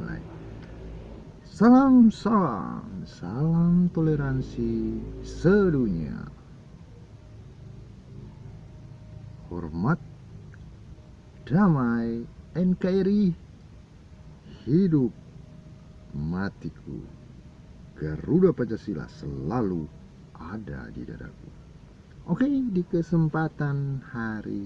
mulai salam salam. Salam toleransi sedunia. Hormat damai NKRI hidup matiku. Garuda Pancasila selalu ada di dadaku. Oke di kesempatan hari